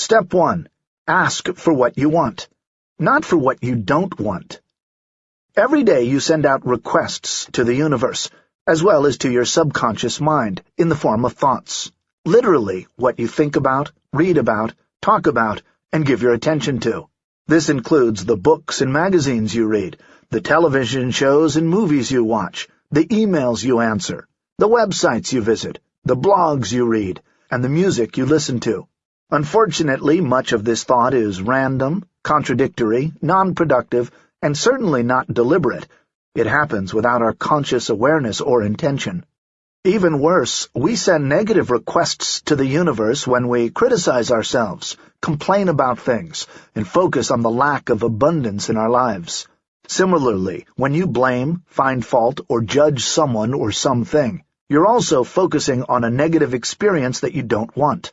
Step 1. Ask for what you want, not for what you don't want. Every day you send out requests to the universe, as well as to your subconscious mind, in the form of thoughts. Literally, what you think about, read about, talk about, and give your attention to. This includes the books and magazines you read, the television shows and movies you watch, the emails you answer, the websites you visit, the blogs you read, and the music you listen to. Unfortunately, much of this thought is random, contradictory, non-productive, and certainly not deliberate. It happens without our conscious awareness or intention. Even worse, we send negative requests to the universe when we criticize ourselves, complain about things, and focus on the lack of abundance in our lives. Similarly, when you blame, find fault, or judge someone or something, you're also focusing on a negative experience that you don't want.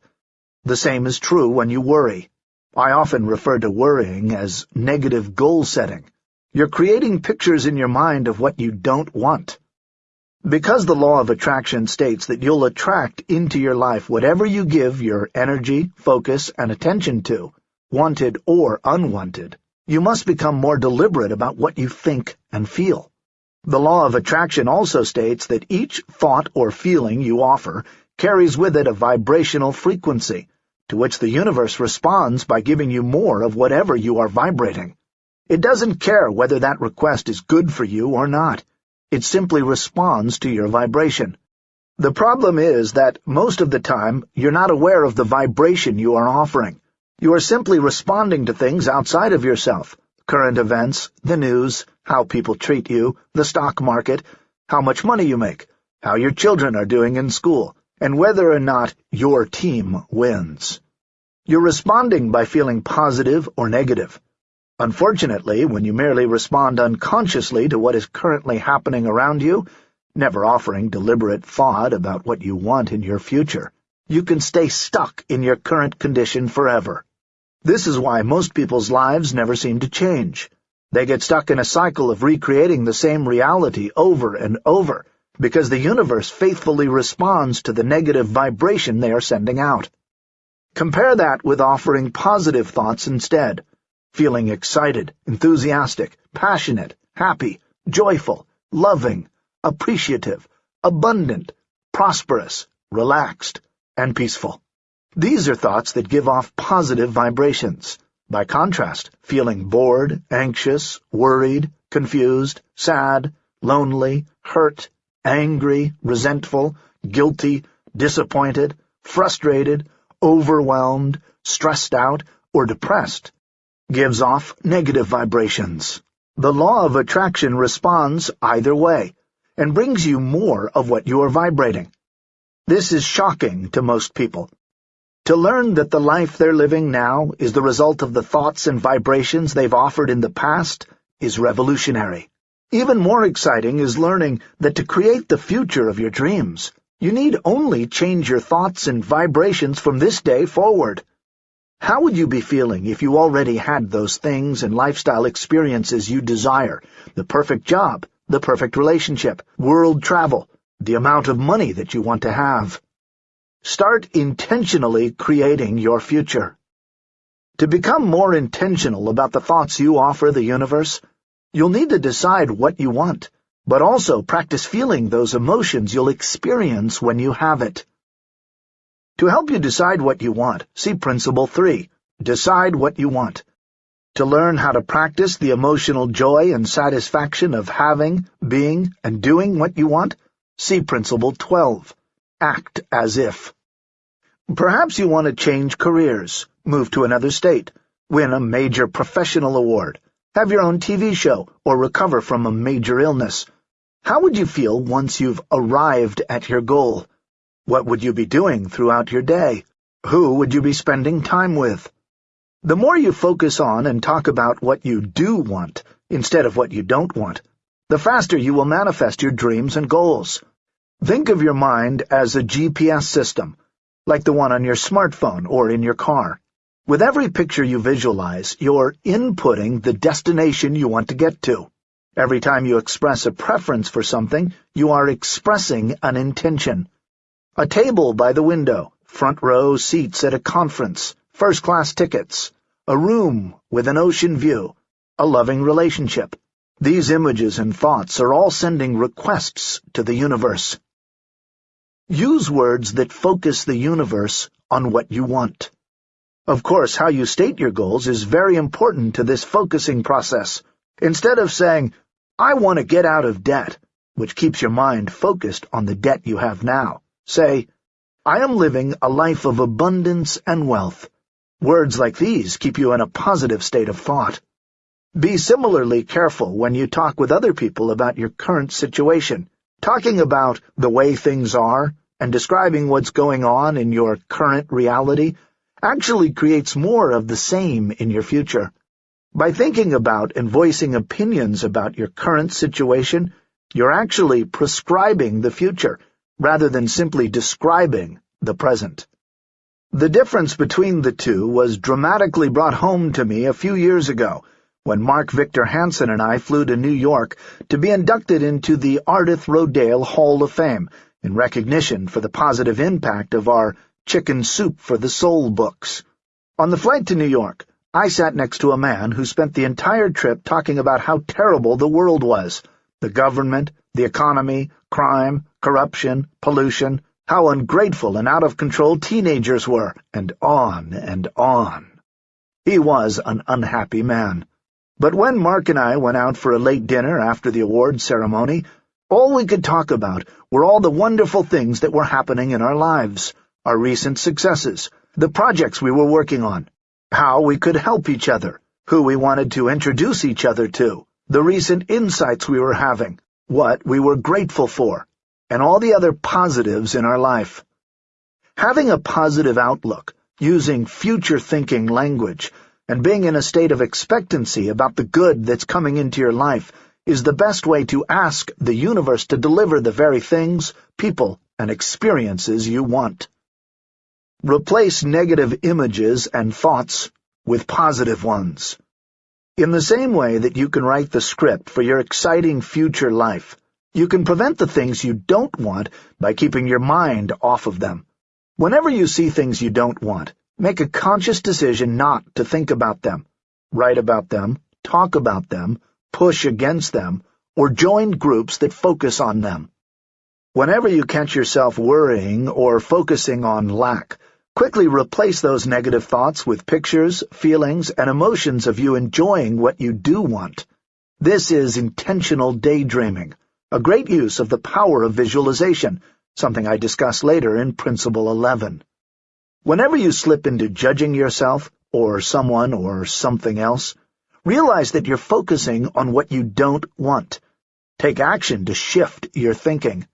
The same is true when you worry. I often refer to worrying as negative goal setting. You're creating pictures in your mind of what you don't want. Because the law of attraction states that you'll attract into your life whatever you give your energy, focus, and attention to, wanted or unwanted, you must become more deliberate about what you think and feel. The law of attraction also states that each thought or feeling you offer carries with it a vibrational frequency, to which the universe responds by giving you more of whatever you are vibrating. It doesn't care whether that request is good for you or not. It simply responds to your vibration. The problem is that most of the time you're not aware of the vibration you are offering. You are simply responding to things outside of yourself, current events, the news, how people treat you, the stock market, how much money you make, how your children are doing in school, and whether or not your team wins. You're responding by feeling positive or negative. Unfortunately, when you merely respond unconsciously to what is currently happening around you, never offering deliberate thought about what you want in your future, you can stay stuck in your current condition forever. This is why most people's lives never seem to change. They get stuck in a cycle of recreating the same reality over and over, because the universe faithfully responds to the negative vibration they are sending out. Compare that with offering positive thoughts instead, feeling excited, enthusiastic, passionate, happy, joyful, loving, appreciative, abundant, prosperous, relaxed, and peaceful. These are thoughts that give off positive vibrations. By contrast, feeling bored, anxious, worried, confused, sad, lonely, hurt, angry, resentful, guilty, disappointed, frustrated, overwhelmed, stressed out, or depressed gives off negative vibrations. The law of attraction responds either way, and brings you more of what you are vibrating. This is shocking to most people. To learn that the life they're living now is the result of the thoughts and vibrations they've offered in the past is revolutionary. Even more exciting is learning that to create the future of your dreams, you need only change your thoughts and vibrations from this day forward. How would you be feeling if you already had those things and lifestyle experiences you desire, the perfect job, the perfect relationship, world travel, the amount of money that you want to have? Start intentionally creating your future. To become more intentional about the thoughts you offer the universe, You'll need to decide what you want, but also practice feeling those emotions you'll experience when you have it. To help you decide what you want, see Principle 3, Decide What You Want. To learn how to practice the emotional joy and satisfaction of having, being, and doing what you want, see Principle 12, Act As If. Perhaps you want to change careers, move to another state, win a major professional award, have your own TV show, or recover from a major illness. How would you feel once you've arrived at your goal? What would you be doing throughout your day? Who would you be spending time with? The more you focus on and talk about what you do want, instead of what you don't want, the faster you will manifest your dreams and goals. Think of your mind as a GPS system, like the one on your smartphone or in your car. With every picture you visualize, you're inputting the destination you want to get to. Every time you express a preference for something, you are expressing an intention. A table by the window, front row seats at a conference, first-class tickets, a room with an ocean view, a loving relationship. These images and thoughts are all sending requests to the universe. Use words that focus the universe on what you want. Of course, how you state your goals is very important to this focusing process. Instead of saying, I want to get out of debt, which keeps your mind focused on the debt you have now, say, I am living a life of abundance and wealth. Words like these keep you in a positive state of thought. Be similarly careful when you talk with other people about your current situation. Talking about the way things are and describing what's going on in your current reality actually creates more of the same in your future. By thinking about and voicing opinions about your current situation, you're actually prescribing the future, rather than simply describing the present. The difference between the two was dramatically brought home to me a few years ago, when Mark Victor Hansen and I flew to New York to be inducted into the Ardath Rodale Hall of Fame in recognition for the positive impact of our Chicken Soup for the Soul books. On the flight to New York, I sat next to a man who spent the entire trip talking about how terrible the world was, the government, the economy, crime, corruption, pollution, how ungrateful and out of control teenagers were, and on and on. He was an unhappy man. But when Mark and I went out for a late dinner after the award ceremony, all we could talk about were all the wonderful things that were happening in our lives our recent successes, the projects we were working on, how we could help each other, who we wanted to introduce each other to, the recent insights we were having, what we were grateful for, and all the other positives in our life. Having a positive outlook, using future-thinking language, and being in a state of expectancy about the good that's coming into your life is the best way to ask the universe to deliver the very things, people, and experiences you want. Replace negative images and thoughts with positive ones. In the same way that you can write the script for your exciting future life, you can prevent the things you don't want by keeping your mind off of them. Whenever you see things you don't want, make a conscious decision not to think about them, write about them, talk about them, push against them, or join groups that focus on them. Whenever you catch yourself worrying or focusing on lack, Quickly replace those negative thoughts with pictures, feelings, and emotions of you enjoying what you do want. This is intentional daydreaming, a great use of the power of visualization, something I discuss later in Principle 11. Whenever you slip into judging yourself, or someone, or something else, realize that you're focusing on what you don't want. Take action to shift your thinking.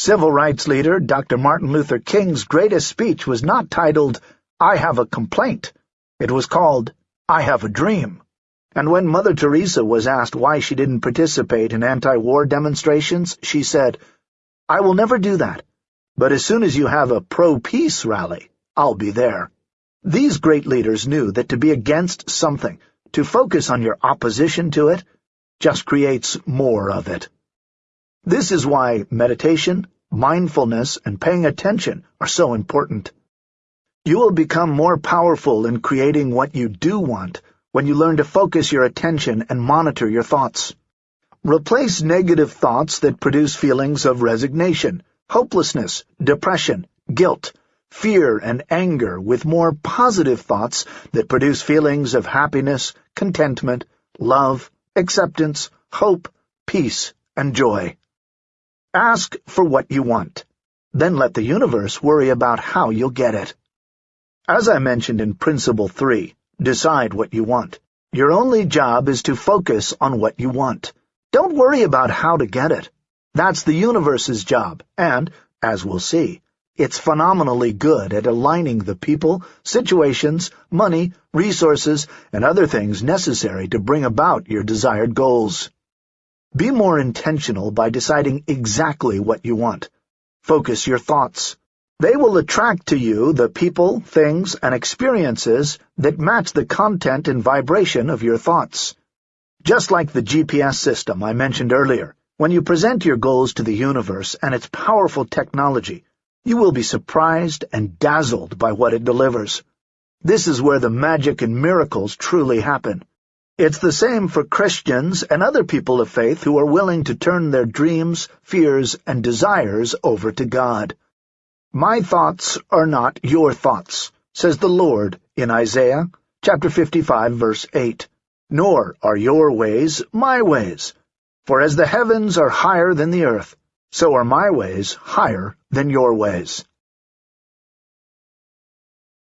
Civil rights leader Dr. Martin Luther King's greatest speech was not titled, I Have a Complaint. It was called, I Have a Dream. And when Mother Teresa was asked why she didn't participate in anti-war demonstrations, she said, I will never do that, but as soon as you have a pro-peace rally, I'll be there. These great leaders knew that to be against something, to focus on your opposition to it, just creates more of it. This is why meditation, mindfulness, and paying attention are so important. You will become more powerful in creating what you do want when you learn to focus your attention and monitor your thoughts. Replace negative thoughts that produce feelings of resignation, hopelessness, depression, guilt, fear, and anger with more positive thoughts that produce feelings of happiness, contentment, love, acceptance, hope, peace, and joy. Ask for what you want. Then let the universe worry about how you'll get it. As I mentioned in Principle 3, decide what you want. Your only job is to focus on what you want. Don't worry about how to get it. That's the universe's job, and, as we'll see, it's phenomenally good at aligning the people, situations, money, resources, and other things necessary to bring about your desired goals. Be more intentional by deciding exactly what you want. Focus your thoughts. They will attract to you the people, things, and experiences that match the content and vibration of your thoughts. Just like the GPS system I mentioned earlier, when you present your goals to the universe and its powerful technology, you will be surprised and dazzled by what it delivers. This is where the magic and miracles truly happen. It's the same for Christians and other people of faith who are willing to turn their dreams, fears, and desires over to God. My thoughts are not your thoughts, says the Lord in Isaiah chapter 55, verse 8. Nor are your ways my ways. For as the heavens are higher than the earth, so are my ways higher than your ways.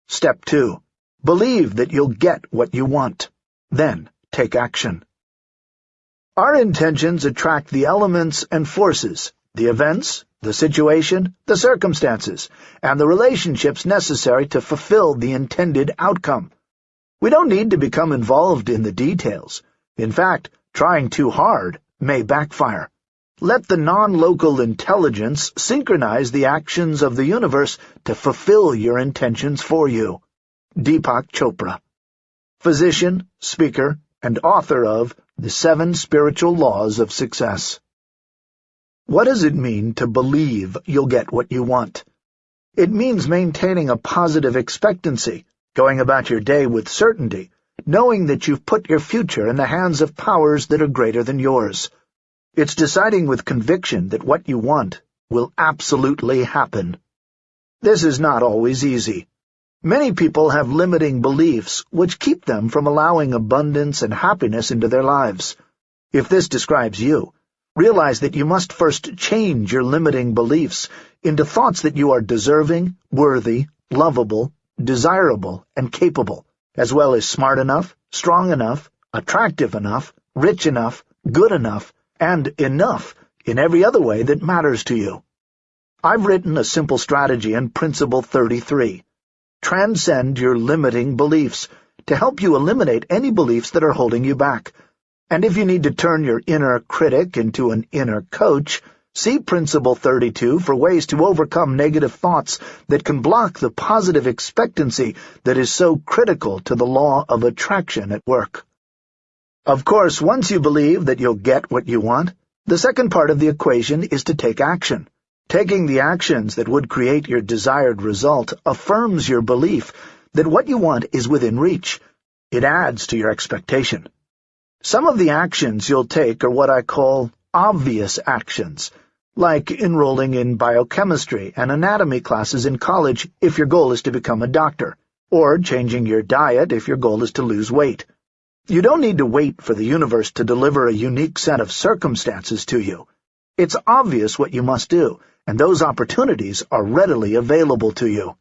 Step 2. Believe that you'll get what you want. Then take action. Our intentions attract the elements and forces, the events, the situation, the circumstances, and the relationships necessary to fulfill the intended outcome. We don't need to become involved in the details. In fact, trying too hard may backfire. Let the non-local intelligence synchronize the actions of the universe to fulfill your intentions for you. Deepak Chopra Physician, speaker, and author of The Seven Spiritual Laws of Success. What does it mean to believe you'll get what you want? It means maintaining a positive expectancy, going about your day with certainty, knowing that you've put your future in the hands of powers that are greater than yours. It's deciding with conviction that what you want will absolutely happen. This is not always easy. Many people have limiting beliefs which keep them from allowing abundance and happiness into their lives. If this describes you, realize that you must first change your limiting beliefs into thoughts that you are deserving, worthy, lovable, desirable, and capable, as well as smart enough, strong enough, attractive enough, rich enough, good enough, and enough in every other way that matters to you. I've written a simple strategy in Principle 33 Transcend your limiting beliefs to help you eliminate any beliefs that are holding you back. And if you need to turn your inner critic into an inner coach, see Principle 32 for ways to overcome negative thoughts that can block the positive expectancy that is so critical to the law of attraction at work. Of course, once you believe that you'll get what you want, the second part of the equation is to take action. Taking the actions that would create your desired result affirms your belief that what you want is within reach. It adds to your expectation. Some of the actions you'll take are what I call obvious actions, like enrolling in biochemistry and anatomy classes in college if your goal is to become a doctor, or changing your diet if your goal is to lose weight. You don't need to wait for the universe to deliver a unique set of circumstances to you. It's obvious what you must do, and those opportunities are readily available to you.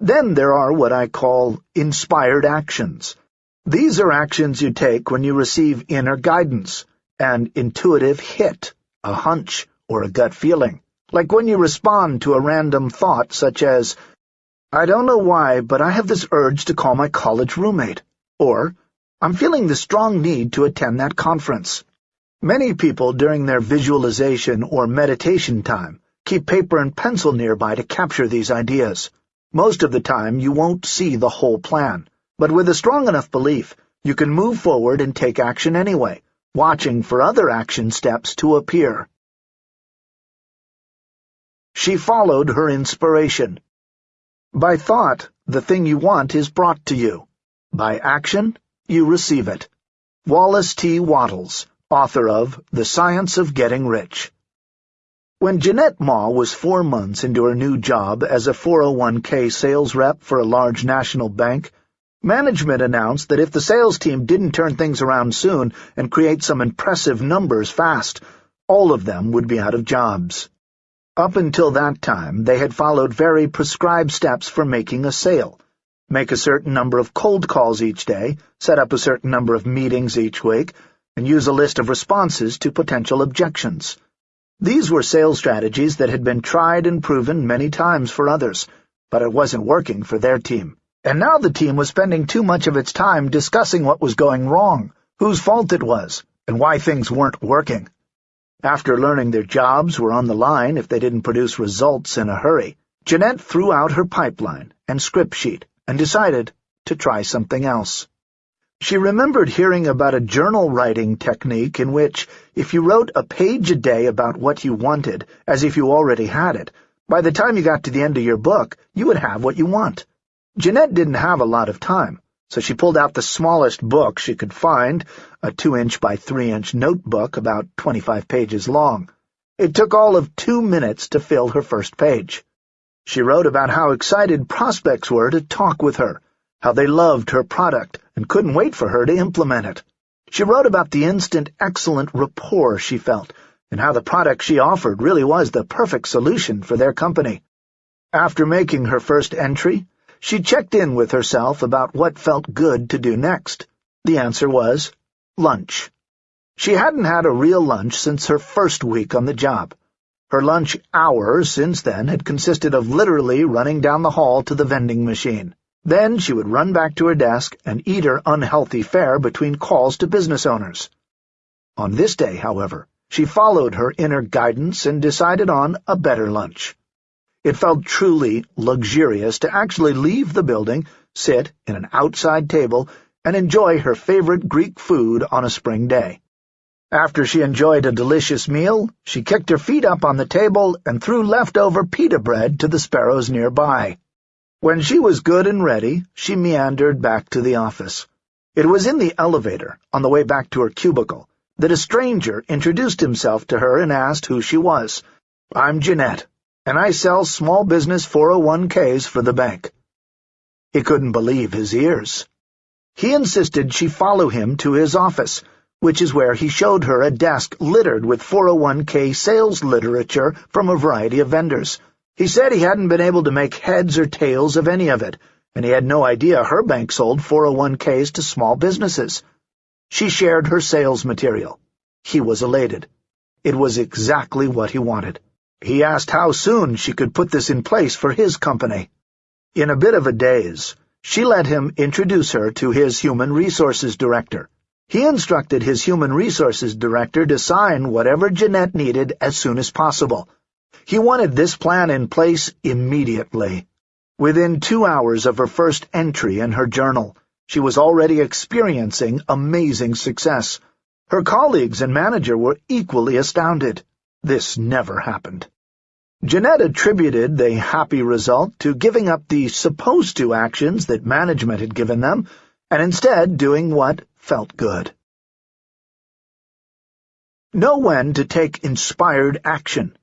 Then there are what I call inspired actions. These are actions you take when you receive inner guidance, an intuitive hit, a hunch, or a gut feeling, like when you respond to a random thought such as, I don't know why, but I have this urge to call my college roommate, or, I'm feeling the strong need to attend that conference. Many people during their visualization or meditation time Keep paper and pencil nearby to capture these ideas. Most of the time, you won't see the whole plan, but with a strong enough belief, you can move forward and take action anyway, watching for other action steps to appear. She followed her inspiration. By thought, the thing you want is brought to you. By action, you receive it. Wallace T. Wattles, author of The Science of Getting Rich. When Jeanette Maw was four months into her new job as a 401k sales rep for a large national bank, management announced that if the sales team didn't turn things around soon and create some impressive numbers fast, all of them would be out of jobs. Up until that time, they had followed very prescribed steps for making a sale. Make a certain number of cold calls each day, set up a certain number of meetings each week, and use a list of responses to potential objections. These were sales strategies that had been tried and proven many times for others, but it wasn't working for their team. And now the team was spending too much of its time discussing what was going wrong, whose fault it was, and why things weren't working. After learning their jobs were on the line if they didn't produce results in a hurry, Jeanette threw out her pipeline and script sheet and decided to try something else. She remembered hearing about a journal-writing technique in which, if you wrote a page a day about what you wanted, as if you already had it, by the time you got to the end of your book, you would have what you want. Jeanette didn't have a lot of time, so she pulled out the smallest book she could find, a two-inch by three-inch notebook about 25 pages long. It took all of two minutes to fill her first page. She wrote about how excited prospects were to talk with her, how they loved her product and couldn't wait for her to implement it. She wrote about the instant excellent rapport she felt, and how the product she offered really was the perfect solution for their company. After making her first entry, she checked in with herself about what felt good to do next. The answer was lunch. She hadn't had a real lunch since her first week on the job. Her lunch hour since then had consisted of literally running down the hall to the vending machine. Then she would run back to her desk and eat her unhealthy fare between calls to business owners. On this day, however, she followed her inner guidance and decided on a better lunch. It felt truly luxurious to actually leave the building, sit in an outside table, and enjoy her favorite Greek food on a spring day. After she enjoyed a delicious meal, she kicked her feet up on the table and threw leftover pita bread to the sparrows nearby. When she was good and ready, she meandered back to the office. It was in the elevator, on the way back to her cubicle, that a stranger introduced himself to her and asked who she was. I'm Jeanette, and I sell small business 401ks for the bank. He couldn't believe his ears. He insisted she follow him to his office, which is where he showed her a desk littered with 401k sales literature from a variety of vendors. He said he hadn't been able to make heads or tails of any of it, and he had no idea her bank sold 401ks to small businesses. She shared her sales material. He was elated. It was exactly what he wanted. He asked how soon she could put this in place for his company. In a bit of a daze, she let him introduce her to his human resources director. He instructed his human resources director to sign whatever Jeanette needed as soon as possible, he wanted this plan in place immediately. Within two hours of her first entry in her journal, she was already experiencing amazing success. Her colleagues and manager were equally astounded. This never happened. Jeanette attributed the happy result to giving up the supposed-to actions that management had given them, and instead doing what felt good. Know when to take inspired action.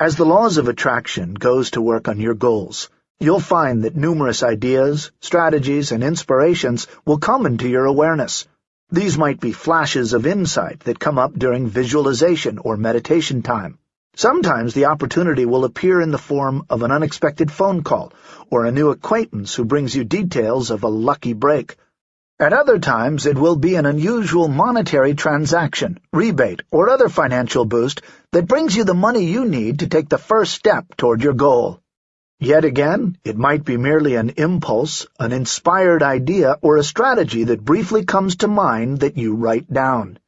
As the laws of attraction goes to work on your goals, you'll find that numerous ideas, strategies, and inspirations will come into your awareness. These might be flashes of insight that come up during visualization or meditation time. Sometimes the opportunity will appear in the form of an unexpected phone call or a new acquaintance who brings you details of a lucky break. At other times it will be an unusual monetary transaction, rebate, or other financial boost that brings you the money you need to take the first step toward your goal. Yet again, it might be merely an impulse, an inspired idea, or a strategy that briefly comes to mind that you write down.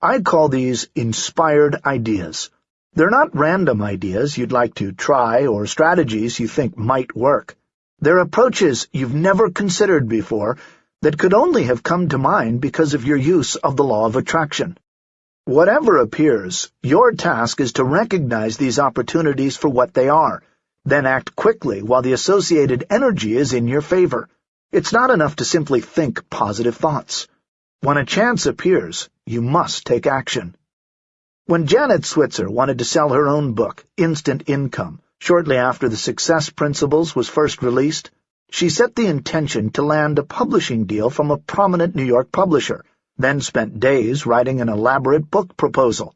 I call these inspired ideas. They're not random ideas you'd like to try or strategies you think might work. They're approaches you've never considered before that could only have come to mind because of your use of the law of attraction. Whatever appears, your task is to recognize these opportunities for what they are, then act quickly while the associated energy is in your favor. It's not enough to simply think positive thoughts. When a chance appears, you must take action. When Janet Switzer wanted to sell her own book, Instant Income, shortly after the Success Principles was first released, she set the intention to land a publishing deal from a prominent New York publisher, then spent days writing an elaborate book proposal,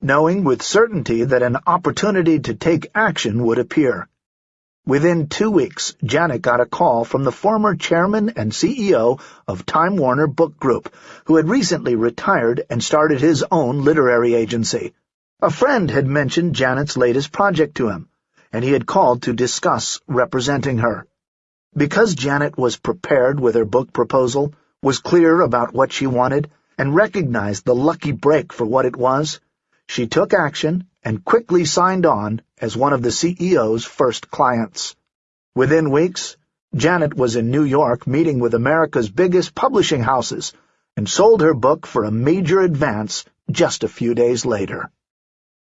knowing with certainty that an opportunity to take action would appear. Within two weeks, Janet got a call from the former chairman and CEO of Time Warner Book Group, who had recently retired and started his own literary agency. A friend had mentioned Janet's latest project to him, and he had called to discuss representing her. Because Janet was prepared with her book proposal, was clear about what she wanted, and recognized the lucky break for what it was, she took action and quickly signed on as one of the CEO's first clients. Within weeks, Janet was in New York meeting with America's biggest publishing houses and sold her book for a major advance just a few days later.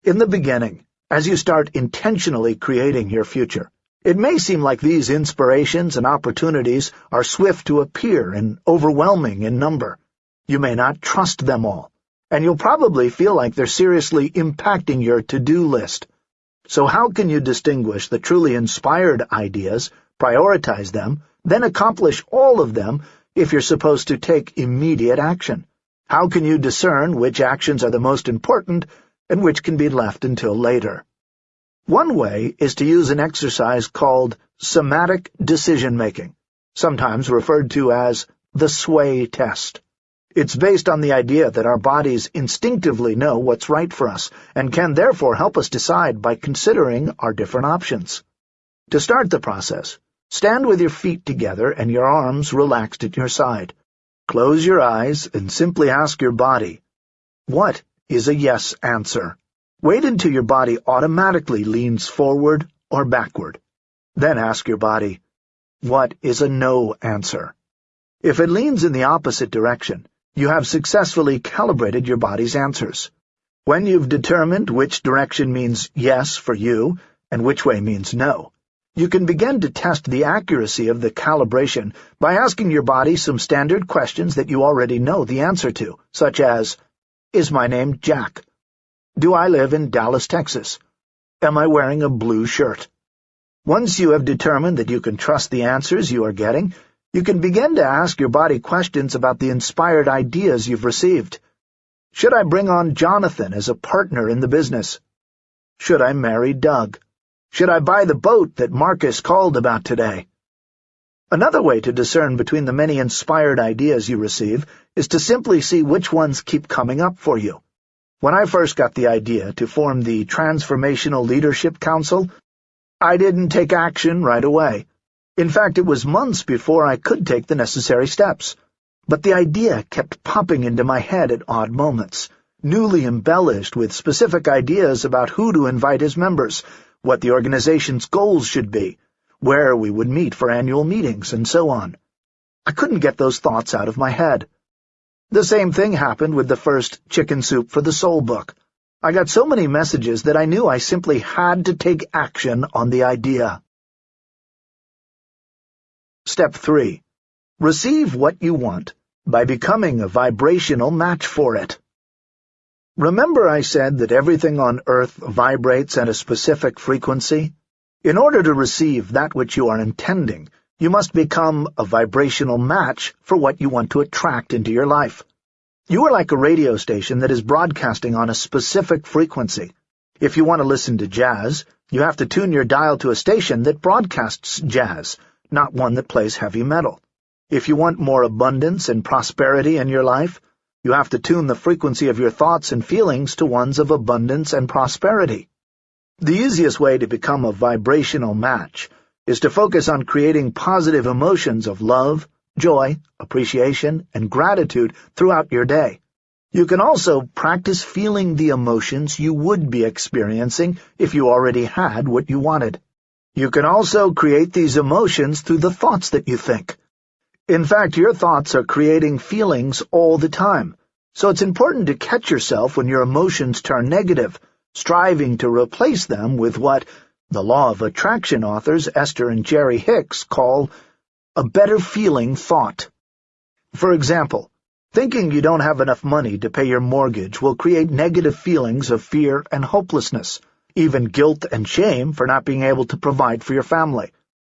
In the beginning, as you start intentionally creating your future, It may seem like these inspirations and opportunities are swift to appear and overwhelming in number. You may not trust them all, and you'll probably feel like they're seriously impacting your to-do list. So how can you distinguish the truly inspired ideas, prioritize them, then accomplish all of them if you're supposed to take immediate action? How can you discern which actions are the most important and which can be left until later? One way is to use an exercise called somatic decision-making, sometimes referred to as the sway test. It's based on the idea that our bodies instinctively know what's right for us and can therefore help us decide by considering our different options. To start the process, stand with your feet together and your arms relaxed at your side. Close your eyes and simply ask your body, what is a yes answer? Wait until your body automatically leans forward or backward. Then ask your body, what is a no answer? If it leans in the opposite direction, you have successfully calibrated your body's answers. When you've determined which direction means yes for you and which way means no, you can begin to test the accuracy of the calibration by asking your body some standard questions that you already know the answer to, such as, Is my name Jack? Do I live in Dallas, Texas? Am I wearing a blue shirt? Once you have determined that you can trust the answers you are getting, you can begin to ask your body questions about the inspired ideas you've received. Should I bring on Jonathan as a partner in the business? Should I marry Doug? Should I buy the boat that Marcus called about today? Another way to discern between the many inspired ideas you receive is to simply see which ones keep coming up for you. When I first got the idea to form the Transformational Leadership Council, I didn't take action right away. In fact, it was months before I could take the necessary steps. But the idea kept popping into my head at odd moments, newly embellished with specific ideas about who to invite as members, what the organization's goals should be, where we would meet for annual meetings, and so on. I couldn't get those thoughts out of my head. The same thing happened with the first Chicken Soup for the Soul book. I got so many messages that I knew I simply had to take action on the idea. Step 3. Receive what you want by becoming a vibrational match for it. Remember I said that everything on Earth vibrates at a specific frequency? In order to receive that which you are intending, you must become a vibrational match for what you want to attract into your life. You are like a radio station that is broadcasting on a specific frequency. If you want to listen to jazz, you have to tune your dial to a station that broadcasts jazz, not one that plays heavy metal. If you want more abundance and prosperity in your life, you have to tune the frequency of your thoughts and feelings to ones of abundance and prosperity. The easiest way to become a vibrational match is to focus on creating positive emotions of love, joy, appreciation, and gratitude throughout your day. You can also practice feeling the emotions you would be experiencing if you already had what you wanted. You can also create these emotions through the thoughts that you think. In fact, your thoughts are creating feelings all the time, so it's important to catch yourself when your emotions turn negative, striving to replace them with what the Law of Attraction authors Esther and Jerry Hicks call a better feeling thought. For example, thinking you don't have enough money to pay your mortgage will create negative feelings of fear and hopelessness, even guilt and shame for not being able to provide for your family.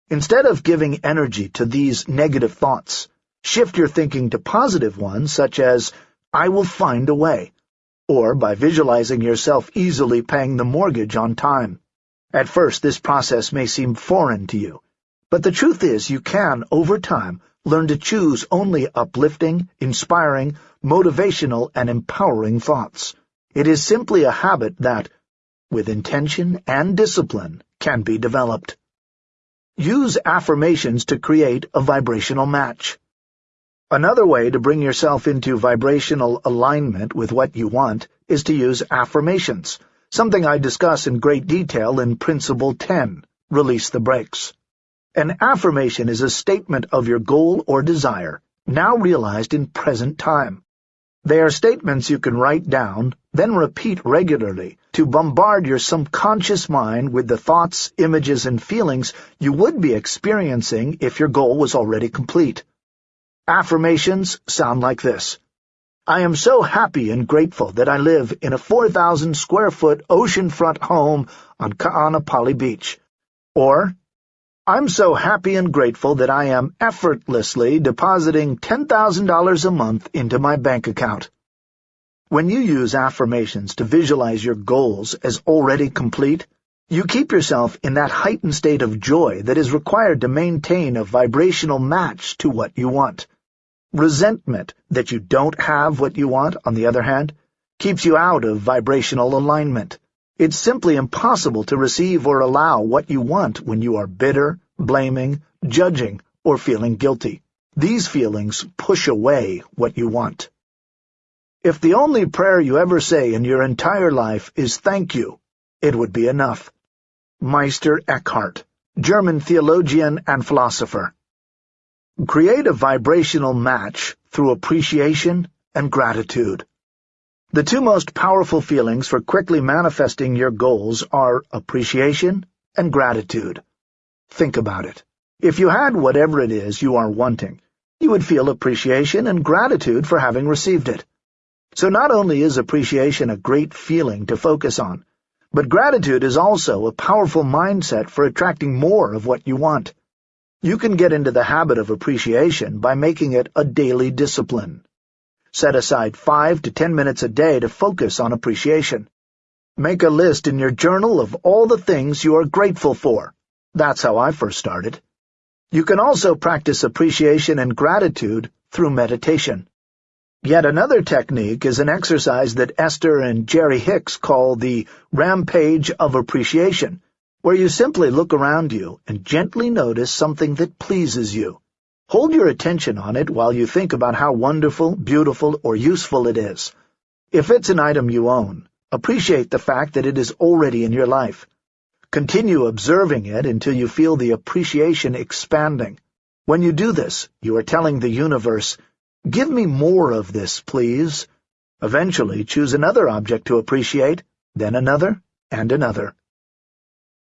Instead of giving energy to these negative thoughts, shift your thinking to positive ones such as, I will find a way, or by visualizing yourself easily paying the mortgage on time. At first, this process may seem foreign to you, but the truth is you can, over time, learn to choose only uplifting, inspiring, motivational, and empowering thoughts. It is simply a habit that, with intention and discipline, can be developed. Use affirmations to create a vibrational match. Another way to bring yourself into vibrational alignment with what you want is to use affirmations, something I discuss in great detail in Principle 10, Release the Brakes. An affirmation is a statement of your goal or desire, now realized in present time. They are statements you can write down, then repeat regularly, to bombard your subconscious mind with the thoughts, images, and feelings you would be experiencing if your goal was already complete. Affirmations sound like this. I am so happy and grateful that I live in a 4,000 square foot oceanfront home on Ka'anapali Beach. Or, I'm so happy and grateful that I am effortlessly depositing $10,000 a month into my bank account. When you use affirmations to visualize your goals as already complete, you keep yourself in that heightened state of joy that is required to maintain a vibrational match to what you want. Resentment that you don't have what you want, on the other hand, keeps you out of vibrational alignment. It's simply impossible to receive or allow what you want when you are bitter, blaming, judging, or feeling guilty. These feelings push away what you want. If the only prayer you ever say in your entire life is thank you, it would be enough. Meister Eckhart, German theologian and philosopher. Create a vibrational match through appreciation and gratitude. The two most powerful feelings for quickly manifesting your goals are appreciation and gratitude. Think about it. If you had whatever it is you are wanting, you would feel appreciation and gratitude for having received it. So not only is appreciation a great feeling to focus on, but gratitude is also a powerful mindset for attracting more of what you want. You can get into the habit of appreciation by making it a daily discipline. Set aside five to ten minutes a day to focus on appreciation. Make a list in your journal of all the things you are grateful for. That's how I first started. You can also practice appreciation and gratitude through meditation. Yet another technique is an exercise that Esther and Jerry Hicks call the Rampage of Appreciation, where you simply look around you and gently notice something that pleases you. Hold your attention on it while you think about how wonderful, beautiful, or useful it is. If it's an item you own, appreciate the fact that it is already in your life. Continue observing it until you feel the appreciation expanding. When you do this, you are telling the universe, Give me more of this, please. Eventually, choose another object to appreciate, then another, and another.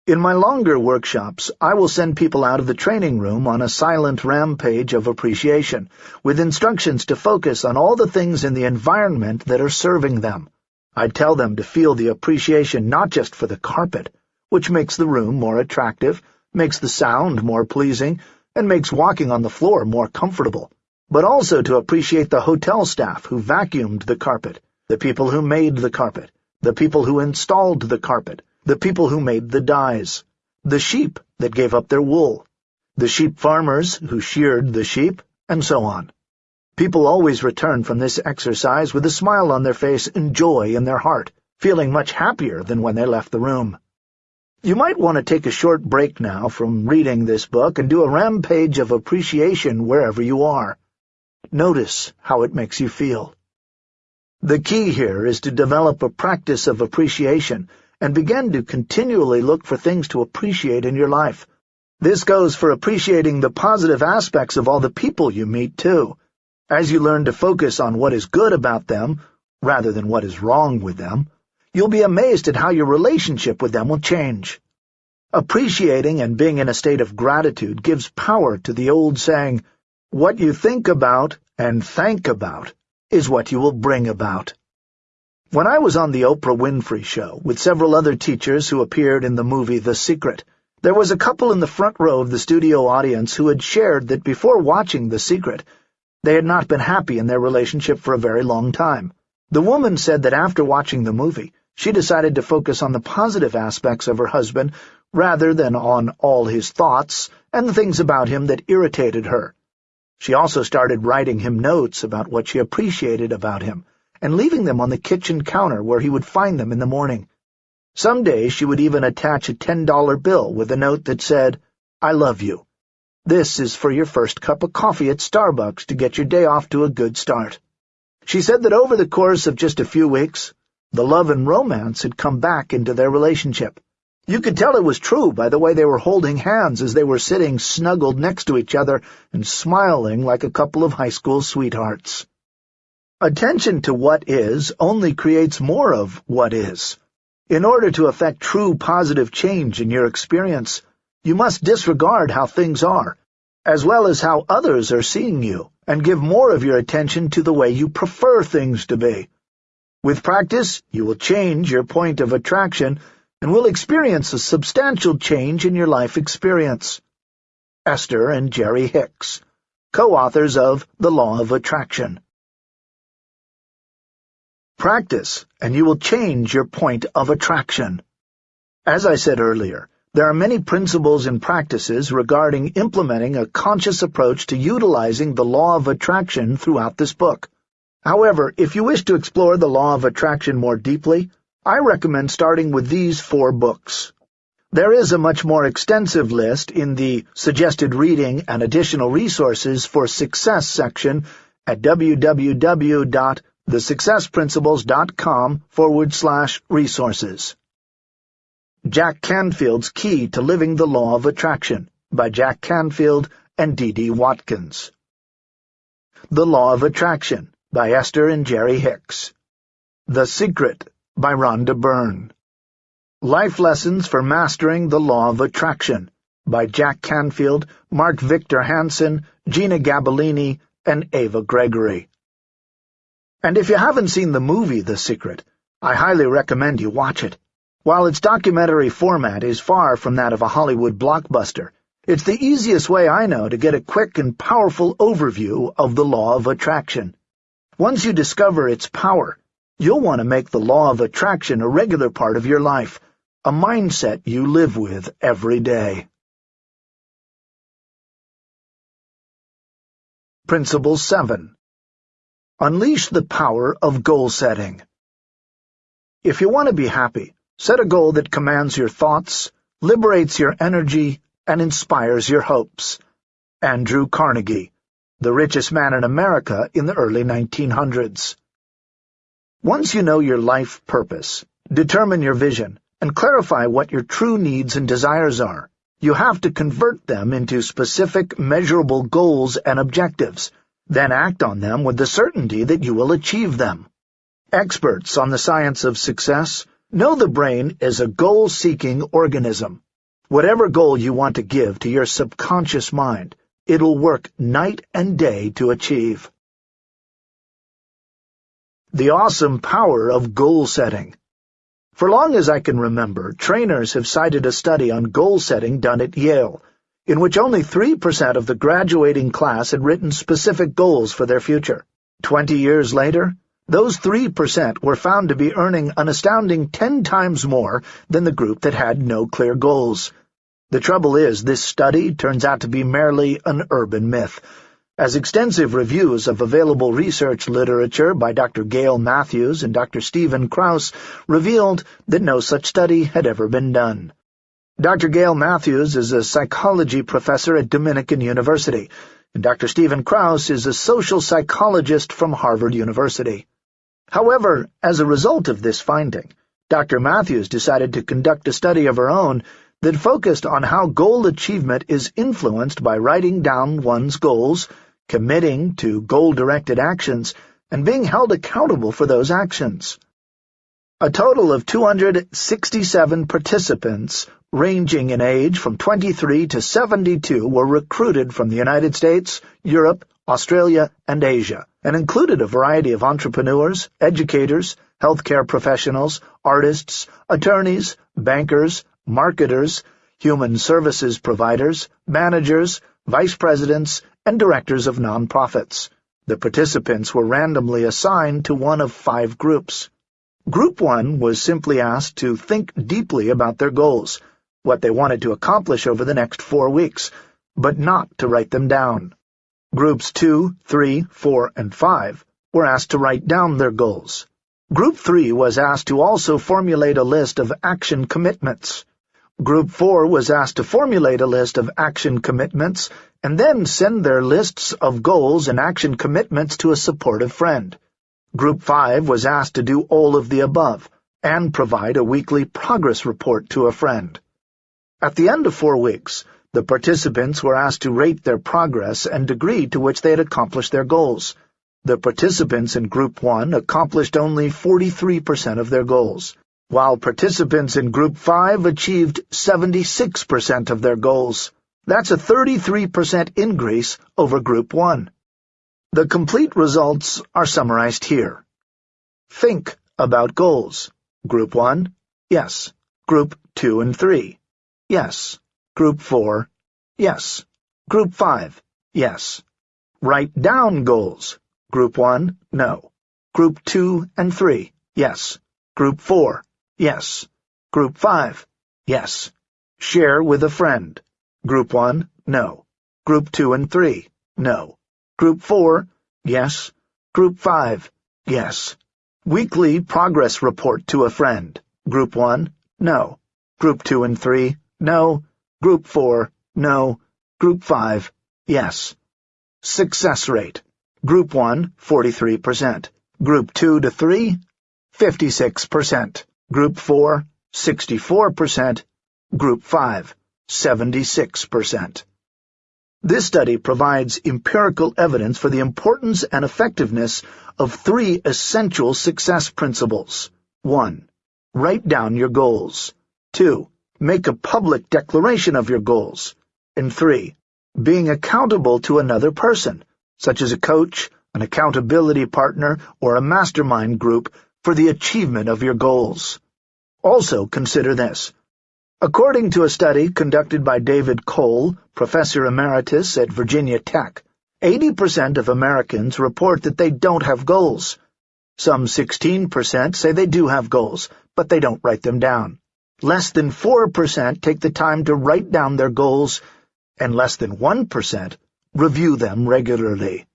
In my longer workshops, I will send people out of the training room on a silent rampage of appreciation, with instructions to focus on all the things in the environment that are serving them. I tell them to feel the appreciation not just for the carpet, which makes the room more attractive, makes the sound more pleasing, and makes walking on the floor more comfortable, but also to appreciate the hotel staff who vacuumed the carpet, the people who made the carpet, the people who installed the carpet, the people who made the dyes, the sheep that gave up their wool, the sheep farmers who sheared the sheep, and so on. People always return from this exercise with a smile on their face and joy in their heart, feeling much happier than when they left the room. You might want to take a short break now from reading this book and do a rampage of appreciation wherever you are. Notice how it makes you feel. The key here is to develop a practice of appreciation and begin to continually look for things to appreciate in your life. This goes for appreciating the positive aspects of all the people you meet, too. As you learn to focus on what is good about them, rather than what is wrong with them, you'll be amazed at how your relationship with them will change. Appreciating and being in a state of gratitude gives power to the old saying, what you think about and thank about is what you will bring about. When I was on the Oprah Winfrey Show with several other teachers who appeared in the movie The Secret, there was a couple in the front row of the studio audience who had shared that before watching The Secret, they had not been happy in their relationship for a very long time. The woman said that after watching the movie, she decided to focus on the positive aspects of her husband rather than on all his thoughts and the things about him that irritated her. She also started writing him notes about what she appreciated about him, and leaving them on the kitchen counter where he would find them in the morning. Some days she would even attach a $10 bill with a note that said, I love you. This is for your first cup of coffee at Starbucks to get your day off to a good start. She said that over the course of just a few weeks, the love and romance had come back into their relationship. You could tell it was true by the way they were holding hands as they were sitting snuggled next to each other and smiling like a couple of high school sweethearts. Attention to what is only creates more of what is. In order to effect true positive change in your experience, you must disregard how things are, as well as how others are seeing you, and give more of your attention to the way you prefer things to be. With practice, you will change your point of attraction and will experience a substantial change in your life experience. Esther and Jerry Hicks, co-authors of The Law of Attraction. Practice, and you will change your point of attraction. As I said earlier, there are many principles and practices regarding implementing a conscious approach to utilizing the law of attraction throughout this book. However, if you wish to explore the law of attraction more deeply, I recommend starting with these four books. There is a much more extensive list in the Suggested Reading and Additional Resources for Success section at www thesuccessprinciples.com forward slash resources. Jack Canfield's Key to Living the Law of Attraction by Jack Canfield and D.D. Watkins. The Law of Attraction by Esther and Jerry Hicks. The Secret by Rhonda Byrne. Life Lessons for Mastering the Law of Attraction by Jack Canfield, Mark Victor Hansen, Jeanna Gabellini, and Eva Gregory. And if you haven't seen the movie The Secret, I highly recommend you watch it. While its documentary format is far from that of a Hollywood blockbuster, it's the easiest way I know to get a quick and powerful overview of the law of attraction. Once you discover its power, you'll want to make the law of attraction a regular part of your life, a mindset you live with every day. Principle 7 Unleash the power of goal setting. If you want to be happy, set a goal that commands your thoughts, liberates your energy, and inspires your hopes. Andrew Carnegie, the richest man in America in the early 1900s. Once you know your life purpose, determine your vision, and clarify what your true needs and desires are, you have to convert them into specific, measurable goals and objectives then act on them with the certainty that you will achieve them. Experts on the science of success know the brain is a goal-seeking organism. Whatever goal you want to give to your subconscious mind, it'll work night and day to achieve. The awesome power of goal setting. For long as I can remember, trainers have cited a study on goal setting done at Yale, in which only 3% of the graduating class had written specific goals for their future. Twenty years later, those 3% were found to be earning an astounding 10 times more than the group that had no clear goals. The trouble is, this study turns out to be merely an urban myth, as extensive reviews of available research literature by Dr. Gail Matthews and Dr. Stephen Krauss revealed that no such study had ever been done. Dr. Gail Matthews is a psychology professor at Dominican University, and Dr. Stephen Krauss is a social psychologist from Harvard University. However, as a result of this finding, Dr. Matthews decided to conduct a study of her own that focused on how goal achievement is influenced by writing down one's goals, committing to goal-directed actions, and being held accountable for those actions. A total of 267 participants ranging in age from 23 to 72 were recruited from the United States, Europe, Australia, and Asia, and included a variety of entrepreneurs, educators, healthcare professionals, artists, attorneys, bankers, marketers, human services providers, managers, vice presidents, and directors of nonprofits. The participants were randomly assigned to one of five groups. Group 1 was simply asked to think deeply about their goals, what they wanted to accomplish over the next four weeks, but not to write them down. Groups 2, 3, 4, and 5 were asked to write down their goals. Group 3 was asked to also formulate a list of action commitments. Group 4 was asked to formulate a list of action commitments and then send their lists of goals and action commitments to a supportive friend. Group 5 was asked to do all of the above and provide a weekly progress report to a friend. At the end of four weeks, the participants were asked to rate their progress and degree to which they had accomplished their goals. The participants in Group 1 accomplished only 43% of their goals, while participants in Group 5 achieved 76% of their goals. That's a 33% increase over Group 1. The complete results are summarized here. Think about goals. Group 1, yes. Group 2 and 3, yes. Group 4, yes. Group 5, yes. Write down goals. Group 1, no. Group 2 and 3, yes. Group 4, yes. Group 5, yes. Share with a friend. Group 1, no. Group 2 and 3, no. Group 4, yes. Group 5, yes. Weekly progress report to a friend. Group 1, no. Group 2 and 3, no. Group 4, no. Group 5, yes. Success rate. Group 1, 43%. Group 2 to 3, 56%. Group 4, 64%. Group 5, 76%. This study provides empirical evidence for the importance and effectiveness of three essential success principles. 1. Write down your goals. 2. Make a public declaration of your goals. And 3. Being accountable to another person, such as a coach, an accountability partner, or a mastermind group for the achievement of your goals. Also consider this. According to a study conducted by David Kohl, professor emeritus at Virginia Tech, 80% of Americans report that they don't have goals. Some 16% say they do have goals, but they don't write them down. Less than 4% take the time to write down their goals, and less than 1% review them regularly.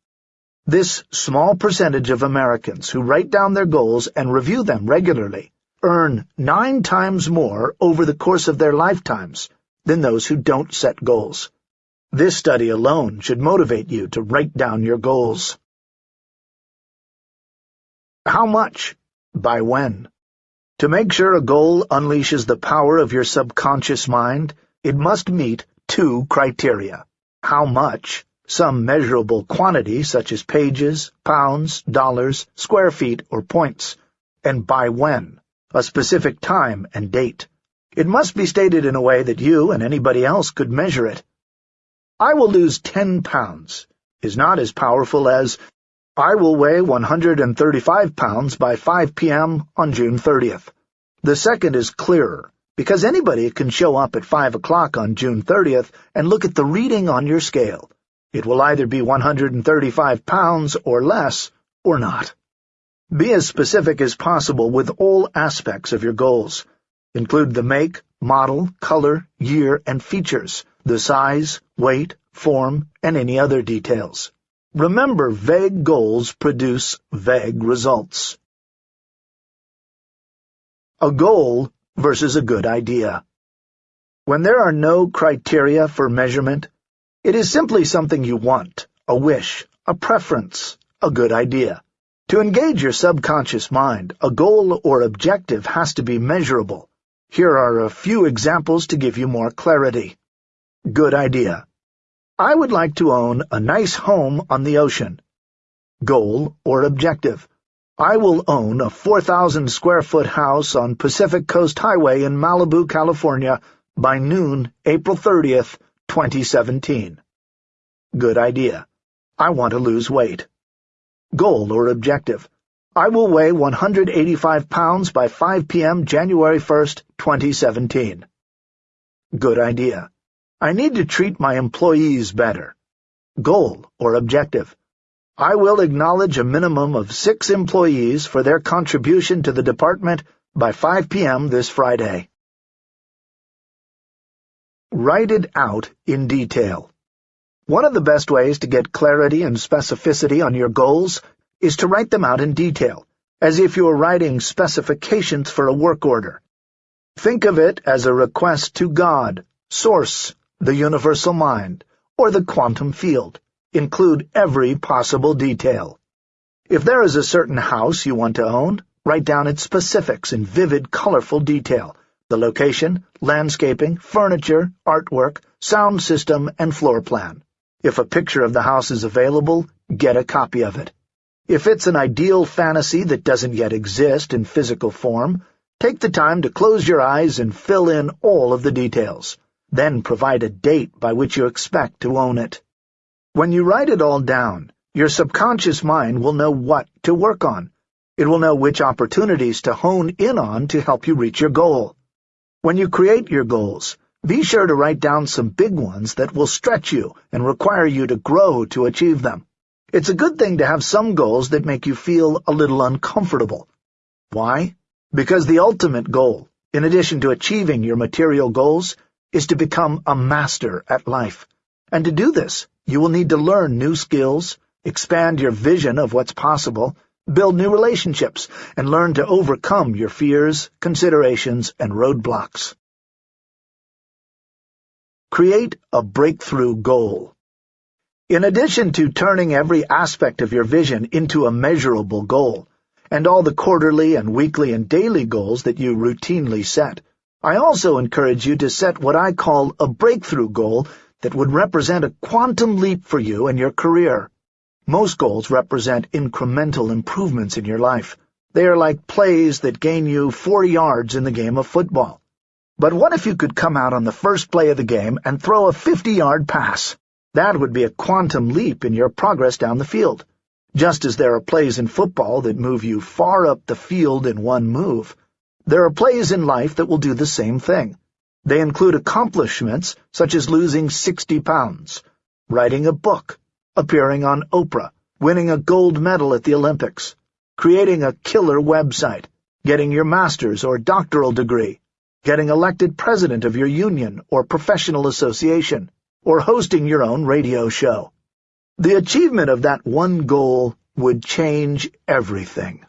This small percentage of Americans who write down their goals and review them regularly earn nine times more over the course of their lifetimes than those who don't set goals. This study alone should motivate you to write down your goals. How much? By when? To make sure a goal unleashes the power of your subconscious mind, it must meet two criteria. How much, some measurable quantity such as pages, pounds, dollars, square feet, or points, and by when, a specific time and date. It must be stated in a way that you and anybody else could measure it. I will lose ten pounds is not as powerful as I will weigh 135 pounds by 5 p.m. on June 30th. The second is clearer, because anybody can show up at 5 o'clock on June 30th and look at the reading on your scale. It will either be 135 pounds or less, or not. Be as specific as possible with all aspects of your goals. Include the make, model, color, year, and features, the size, weight, form, and any other details. Remember, vague goals produce vague results. A goal versus a good idea. When there are no criteria for measurement, it is simply something you want, a wish, a preference, a good idea. To engage your subconscious mind, a goal or objective has to be measurable. Here are a few examples to give you more clarity. Good idea. I would like to own a nice home on the ocean. Goal or objective. I will own a 4,000 square foot house on Pacific Coast Highway in Malibu, California by noon, April 30th, 2017. Good idea. I want to lose weight. Goal or objective. I will weigh 185 pounds by 5 p.m. January 1st, 2017. Good idea. I need to treat my employees better. Goal or objective. I will acknowledge a minimum of six employees for their contribution to the department by 5 p.m. this Friday. Write it out in detail. One of the best ways to get clarity and specificity on your goals is to write them out in detail, as if you were writing specifications for a work order. Think of it as a request to God, Source, the universal mind, or the quantum field. Include every possible detail. If there is a certain house you want to own, write down its specifics in vivid, colorful detail, the location, landscaping, furniture, artwork, sound system, and floor plan. If a picture of the house is available, get a copy of it. If it's an ideal fantasy that doesn't yet exist in physical form, take the time to close your eyes and fill in all of the details. Then provide a date by which you expect to own it. When you write it all down, your subconscious mind will know what to work on. It will know which opportunities to hone in on to help you reach your goal. When you create your goals, be sure to write down some big ones that will stretch you and require you to grow to achieve them. It's a good thing to have some goals that make you feel a little uncomfortable. Why? Because the ultimate goal, in addition to achieving your material goals, is to become a master at life. And to do this, you will need to learn new skills, expand your vision of what's possible, build new relationships, and learn to overcome your fears, considerations, and roadblocks. Create a breakthrough goal. In addition to turning every aspect of your vision into a measurable goal, and all the quarterly and weekly and daily goals that you routinely set, I also encourage you to set what I call a breakthrough goal that would represent a quantum leap for you and your career. Most goals represent incremental improvements in your life. They are like plays that gain you four yards in the game of football. But what if you could come out on the first play of the game and throw a 50-yard pass? That would be a quantum leap in your progress down the field. Just as there are plays in football that move you far up the field in one move, there are plays in life that will do the same thing. They include accomplishments such as losing 60 pounds, writing a book, appearing on Oprah, winning a gold medal at the Olympics, creating a killer website, getting your master's or doctoral degree, getting elected president of your union or professional association, or hosting your own radio show. The achievement of that one goal would change everything.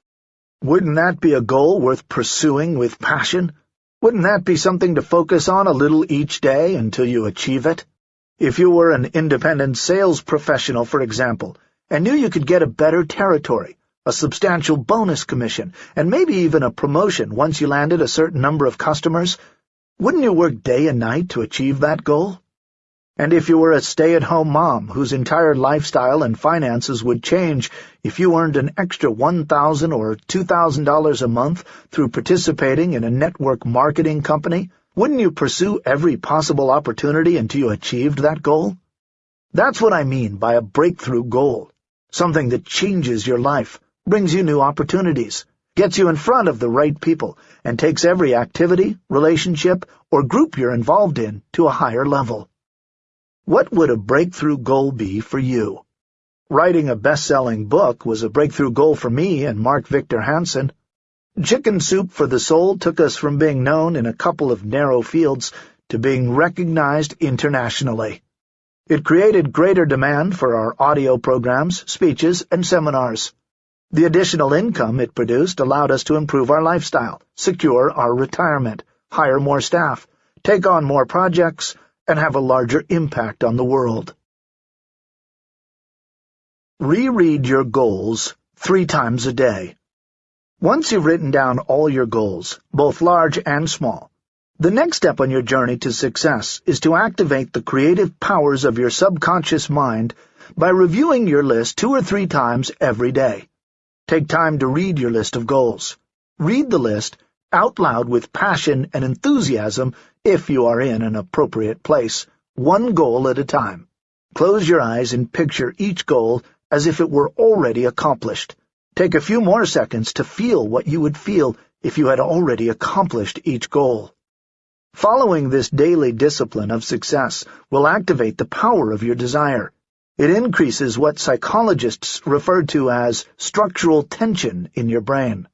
Wouldn't that be a goal worth pursuing with passion? Wouldn't that be something to focus on a little each day until you achieve it? If you were an independent sales professional, for example, and knew you could get a better territory, a substantial bonus commission, and maybe even a promotion once you landed a certain number of customers, wouldn't you work day and night to achieve that goal? And if you were a stay-at-home mom whose entire lifestyle and finances would change if you earned an extra $1,000 or $2,000 a month through participating in a network marketing company, wouldn't you pursue every possible opportunity until you achieved that goal? That's what I mean by a breakthrough goal, something that changes your life, brings you new opportunities, gets you in front of the right people, and takes every activity, relationship, or group you're involved in to a higher level. What would a breakthrough goal be for you? Writing a best-selling book was a breakthrough goal for me and Mark Victor Hansen. Chicken Soup for the Soul took us from being known in a couple of narrow fields to being recognized internationally. It created greater demand for our audio programs, speeches, and seminars. The additional income it produced allowed us to improve our lifestyle, secure our retirement, hire more staff, take on more projects, and have a larger impact on the world. Reread your goals three times a day. Once you've written down all your goals, both large and small, the next step on your journey to success is to activate the creative powers of your subconscious mind by reviewing your list two or three times every day. Take time to read your list of goals. Read the list out loud with passion and enthusiasm if you are in an appropriate place, one goal at a time. Close your eyes and picture each goal as if it were already accomplished. Take a few more seconds to feel what you would feel if you had already accomplished each goal. Following this daily discipline of success will activate the power of your desire. It increases what psychologists refer to as structural tension in your brain.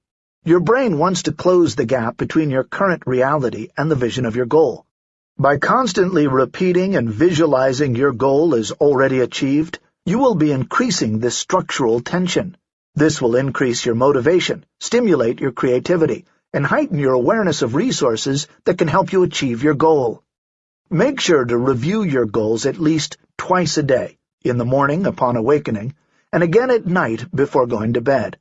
Your brain wants to close the gap between your current reality and the vision of your goal. By constantly repeating and visualizing your goal as already achieved, you will be increasing this structural tension. This will increase your motivation, stimulate your creativity, and heighten your awareness of resources that can help you achieve your goal. Make sure to review your goals at least twice a day in the morning upon awakening, and again at night before going to bed.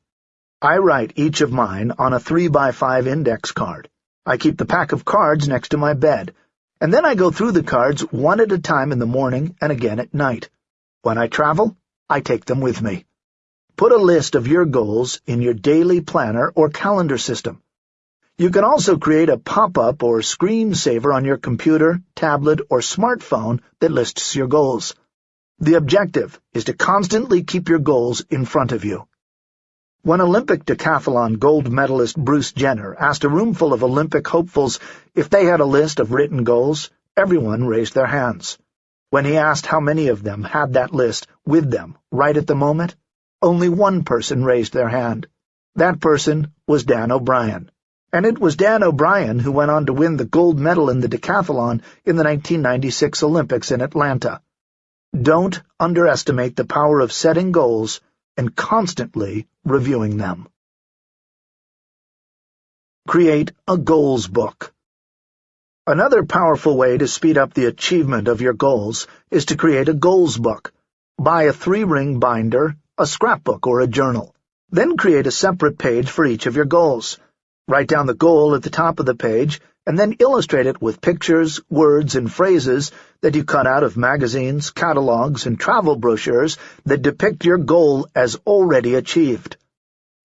I write each of mine on a three-by-five index card. I keep the pack of cards next to my bed, and then I go through the cards one at a time in the morning and again at night. When I travel, I take them with me. put a list of your goals in your daily planner or calendar system. You can also create a pop-up or screensaver on your computer, tablet, or smartphone that lists your goals. The objective is to constantly keep your goals in front of you. When Olympic decathlon gold medalist Bruce Jenner asked a roomful of Olympic hopefuls if they had a list of written goals, everyone raised their hands. When he asked how many of them had that list with them right at the moment, only one person raised their hand. That person was Dan O'Brien. And it was Dan O'Brien who went on to win the gold medal in the decathlon in the 1996 Olympics in Atlanta. Don't underestimate the power of setting goals and constantly reviewing them. Create a goals book. Another powerful way to speed up the achievement of your goals is to create a goals book. Buy a three-ring binder a scrapbook or a journal. Then create a separate page for each of your goals. Write down the goal at the top of the page, and then illustrate it with pictures, words, and phrases that you cut out of magazines, catalogs, and travel brochures that depict your goal as already achieved.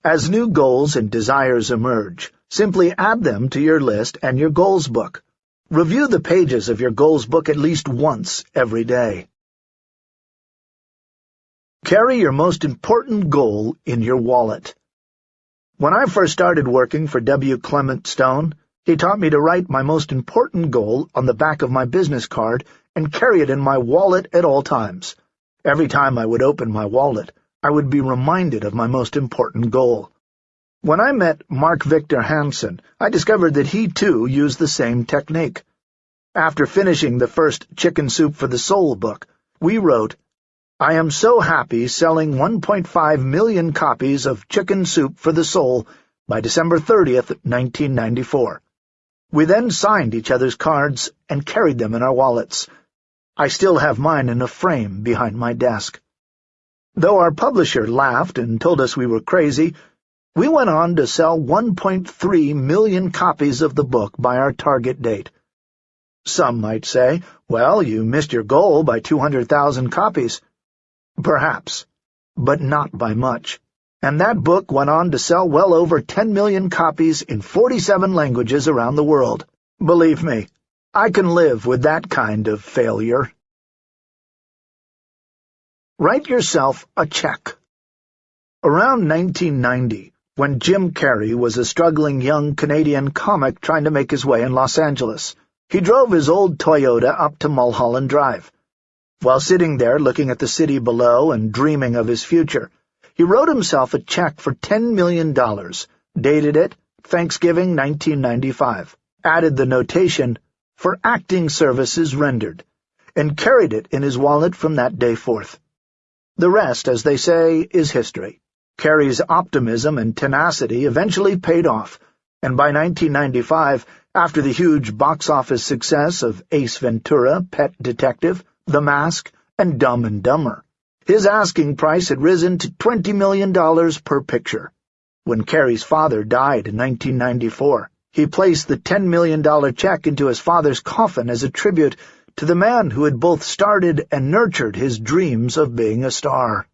As new goals and desires emerge, simply add them to your list and your goals book. Review the pages of your goals book at least once every day. Carry your most important goal in your wallet. When I first started working for W. Clement Stone, he taught me to write my most important goal on the back of my business card and carry it in my wallet at all times. Every time I would open my wallet, I would be reminded of my most important goal. When I met Mark Victor Hansen, I discovered that he, too, used the same technique. After finishing the first Chicken Soup for the Soul book, we wrote, I am so happy selling 1.5 million copies of Chicken Soup for the Soul by December 30th, 1994. We then signed each other's cards and carried them in our wallets. I still have mine in a frame behind my desk. Though our publisher laughed and told us we were crazy, we went on to sell 1.3 million copies of the book by our target date. Some might say, well, you missed your goal by 200,000 copies. Perhaps, but not by much. And that book went on to sell well over 10 million copies in 47 languages around the world. Believe me, I can live with that kind of failure. Write yourself a check. Around 1990, when Jim Carrey was a struggling young Canadian comic trying to make his way in Los Angeles, he drove his old Toyota up to Mulholland Drive. While sitting there looking at the city below and dreaming of his future, he wrote himself a check for $10 million, dated it Thanksgiving 1995, added the notation, for acting services rendered, and carried it in his wallet from that day forth. The rest, as they say, is history. Carrey's optimism and tenacity eventually paid off, and by 1995, after the huge box office success of Ace Ventura, Pet Detective, the Mask, and Dumb and Dumber. His asking price had risen to $20 million per picture. When Carrey's father died in 1994, he placed the $10 million check into his father's coffin as a tribute to the man who had both started and nurtured his dreams of being a star.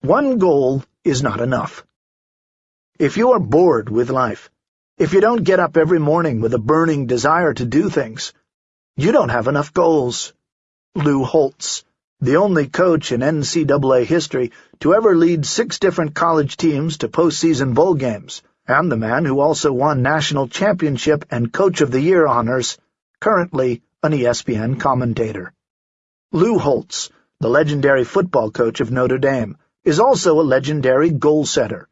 One goal is not enough. If you are bored with life, if you don't get up every morning with a burning desire to do things, you don't have enough goals. Lou Holtz, the only coach in NCAA history to ever lead six different college teams to postseason bowl games, and the man who also won national championship and Coach of the Year honors, currently an ESPN commentator. Lou Holtz, the legendary football coach of Notre Dame, is also a legendary goal setter.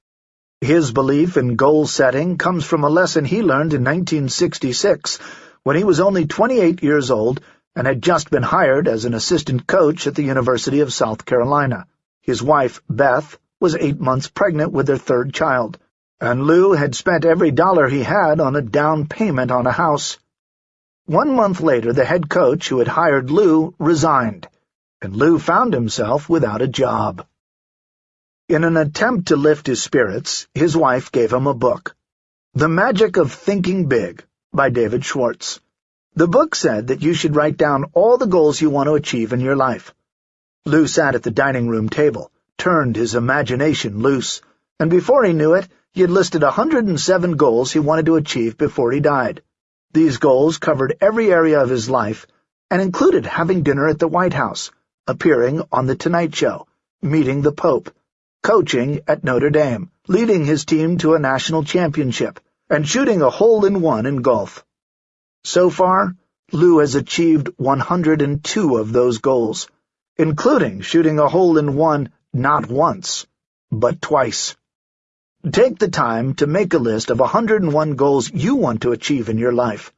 His belief in goal setting comes from a lesson he learned in 1966 when he was only 28 years old and had just been hired as an assistant coach at the University of South Carolina. His wife, Beth, was eight months pregnant with their third child, and Lou had spent every dollar he had on a down payment on a house. One month later, the head coach who had hired Lou resigned, and Lou found himself without a job. In an attempt to lift his spirits, his wife gave him a book, The Magic of Thinking Big, by David Schwartz. The book said that you should write down all the goals you want to achieve in your life. Lou sat at the dining room table, turned his imagination loose, and before he knew it, he had listed 107 goals he wanted to achieve before he died. These goals covered every area of his life and included having dinner at the White House, appearing on The Tonight Show, meeting the Pope, coaching at Notre Dame, leading his team to a national championship, and shooting a hole-in-one in golf. So far, Lou has achieved 102 of those goals, including shooting a hole-in-one not once, but twice. Take the time to make a list of 101 goals you want to achieve in your life.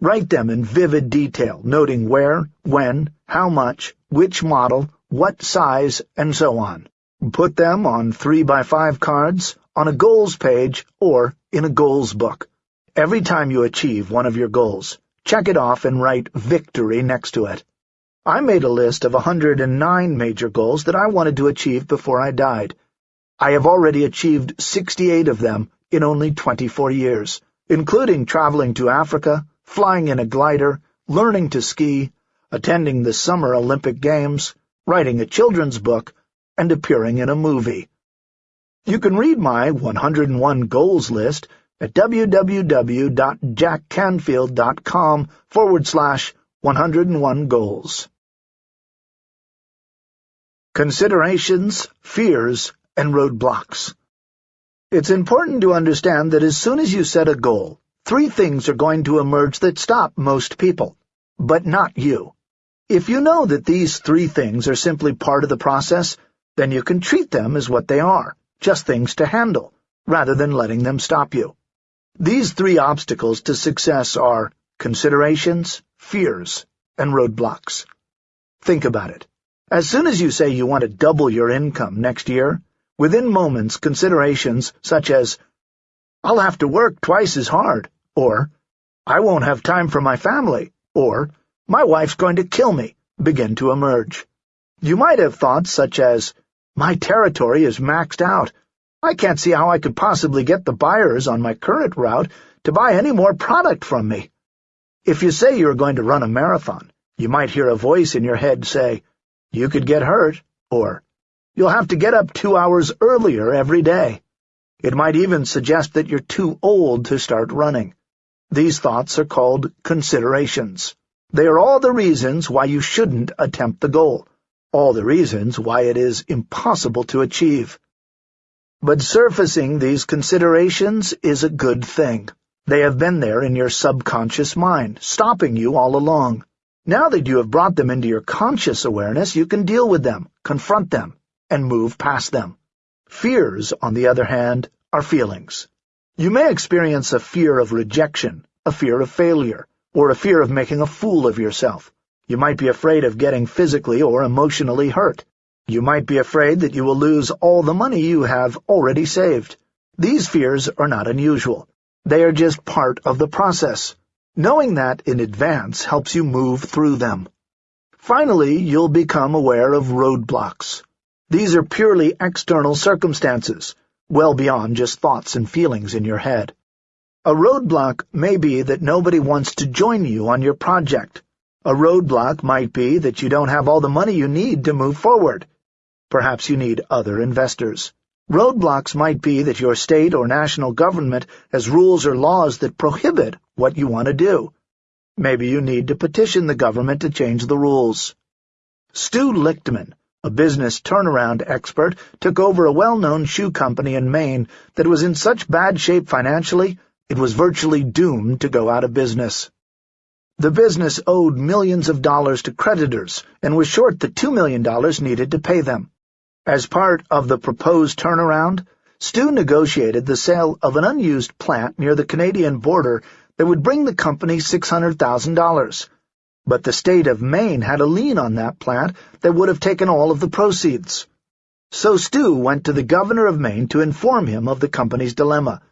Write them in vivid detail, noting where, when, how much, which model, what size, and so on. Put them on 3x5 cards, on a goals page, or in a goals book. Every time you achieve one of your goals, check it off and write victory next to it. I made a list of 109 major goals that I wanted to achieve before I died. I have already achieved 68 of them in only 24 years, including traveling to Africa, flying in a glider, learning to ski, attending the Summer Olympic Games, writing a children's book, and appearing in a movie. You can read my 101 goals list at www.jackcanfield.com forward slash 101 goals. Considerations, Fears, and Roadblocks It's important to understand that as soon as you set a goal, three things are going to emerge that stop most people, but not you. If you know that these three things are simply part of the process, then you can treat them as what they are, just things to handle, rather than letting them stop you. These three obstacles to success are considerations, fears, and roadblocks. Think about it. As soon as you say you want to double your income next year, within moments considerations such as, I'll have to work twice as hard, or I won't have time for my family, or my wife's going to kill me, begin to emerge. You might have thoughts such as, my territory is maxed out. I can't see how I could possibly get the buyers on my current route to buy any more product from me. If you say you're going to run a marathon, you might hear a voice in your head say, you could get hurt, or you'll have to get up two hours earlier every day. It might even suggest that you're too old to start running. These thoughts are called considerations. They are all the reasons why you shouldn't attempt the goal, all the reasons why it is impossible to achieve. But surfacing these considerations is a good thing. They have been there in your subconscious mind, stopping you all along. Now that you have brought them into your conscious awareness, you can deal with them, confront them, and move past them. Fears, on the other hand, are feelings. You may experience a fear of rejection, a fear of failure, or a fear of making a fool of yourself. You might be afraid of getting physically or emotionally hurt. You might be afraid that you will lose all the money you have already saved. These fears are not unusual. They are just part of the process. Knowing that in advance helps you move through them. Finally, you'll become aware of roadblocks. These are purely external circumstances, well beyond just thoughts and feelings in your head. A roadblock may be that nobody wants to join you on your project. A roadblock might be that you don't have all the money you need to move forward. Perhaps you need other investors. Roadblocks might be that your state or national government has rules or laws that prohibit what you want to do. Maybe you need to petition the government to change the rules. Stu Lichtman, a business turnaround expert, took over a well-known shoe company in Maine that was in such bad shape financially it was virtually doomed to go out of business. The business owed millions of dollars to creditors and was short the $2 million needed to pay them. As part of the proposed turnaround, Stu negotiated the sale of an unused plant near the Canadian border that would bring the company $600,000. But the state of Maine had a lien on that plant that would have taken all of the proceeds. So Stu went to the governor of Maine to inform him of the company's dilemma.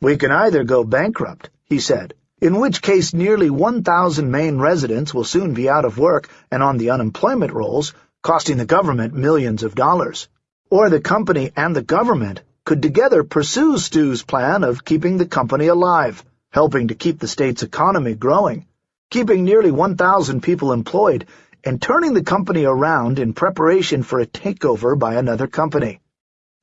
We can either go bankrupt, he said, in which case nearly 1,000 Maine residents will soon be out of work and on the unemployment rolls, costing the government millions of dollars. Or the company and the government could together pursue Stu's plan of keeping the company alive, helping to keep the state's economy growing, keeping nearly 1,000 people employed, and turning the company around in preparation for a takeover by another company.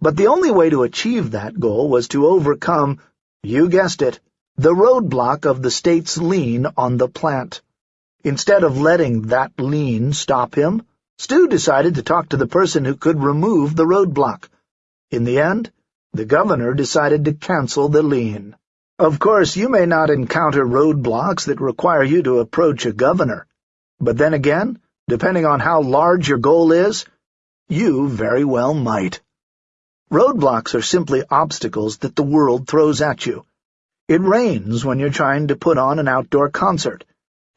But the only way to achieve that goal was to overcome, you guessed it, the roadblock of the state's lien on the plant. Instead of letting that lien stop him, Stu decided to talk to the person who could remove the roadblock. In the end, the governor decided to cancel the lien. Of course, you may not encounter roadblocks that require you to approach a governor. But then again, depending on how large your goal is, you very well might. Roadblocks are simply obstacles that the world throws at you. It rains when you're trying to put on an outdoor concert.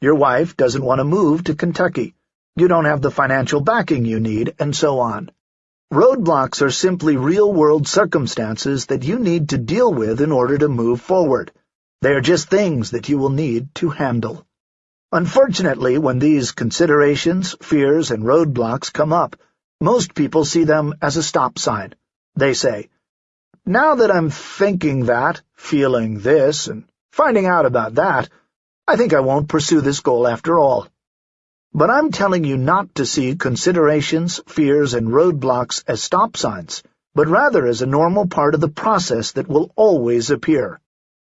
Your wife doesn't want to move to Kentucky. You don't have the financial backing you need, and so on. Roadblocks are simply real-world circumstances that you need to deal with in order to move forward. They are just things that you will need to handle. Unfortunately, when these considerations, fears, and roadblocks come up, most people see them as a stop sign. They say, Now that I'm thinking that, feeling this, and finding out about that, I think I won't pursue this goal after all. But I'm telling you not to see considerations, fears, and roadblocks as stop signs, but rather as a normal part of the process that will always appear.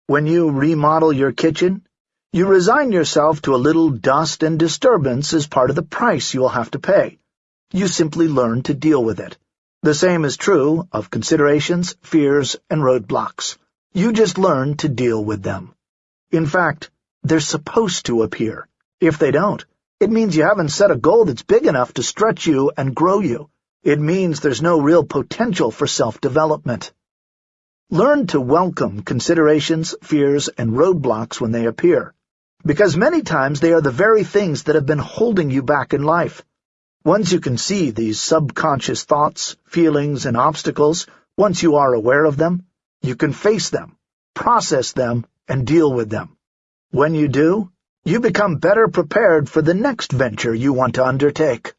When you remodel your kitchen, you resign yourself to a little dust and disturbance as part of the price you will have to pay. You simply learn to deal with it. The same is true of considerations, fears, and roadblocks. You just learn to deal with them. In fact, they're supposed to appear. If they don't, it means you haven't set a goal that's big enough to stretch you and grow you. It means there's no real potential for self-development. Learn to welcome considerations, fears, and roadblocks when they appear, because many times they are the very things that have been holding you back in life. Once you can see these subconscious thoughts, feelings, and obstacles, once you are aware of them, you can face them, process them, and deal with them. When you do, you become better prepared for the next venture you want to undertake.